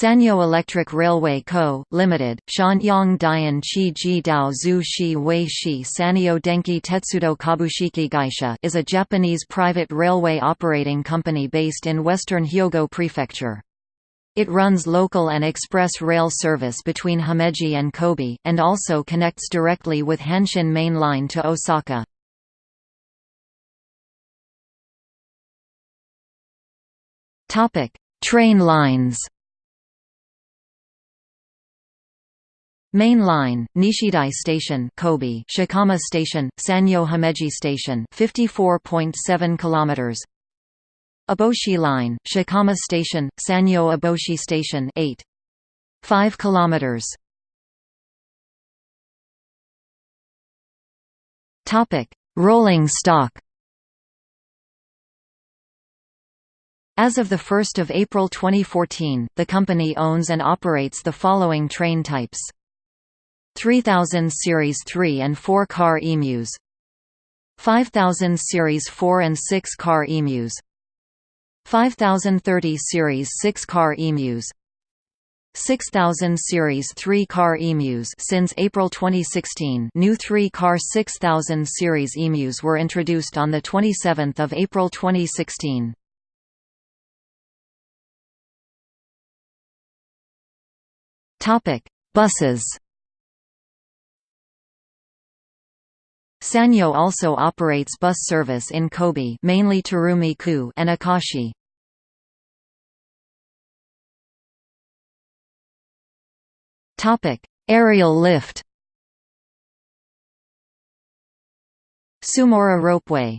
Sanyo Electric Railway Co., Limited, Shanyang Dian Chi Ji Dao Zhu Shi Wei Shi Sanyo Denki Tetsudo Kabushiki Gaisha is a Japanese private railway operating company based in western Hyogo Prefecture. It runs local and express rail service between Himeji and Kobe, and also connects directly with Hanshin Main Line to Osaka. Train lines Main line, Nishidai Station, Kobe, Shikama Station, Sanyo Himeji Station, 54.7 kilometers. Aboshi Line, Shikama Station, Sanyo Aboshi Station, 8. 5 kilometers. Topic: Rolling stock. As of 1 April 2014, the company owns and operates the following train types. 3000 Series 3 and 4 car emus 5000 Series 4 and 6 car emus 5030 Series 6 car emus 6000 Series 3 car emus since April 2016 new 3-car 6000 Series emus were introduced on 27 April 2016. Buses Sanyo also operates bus service in Kobe mainly Tarumi-ku and Akashi. Aerial lift. Sumaura Ropeway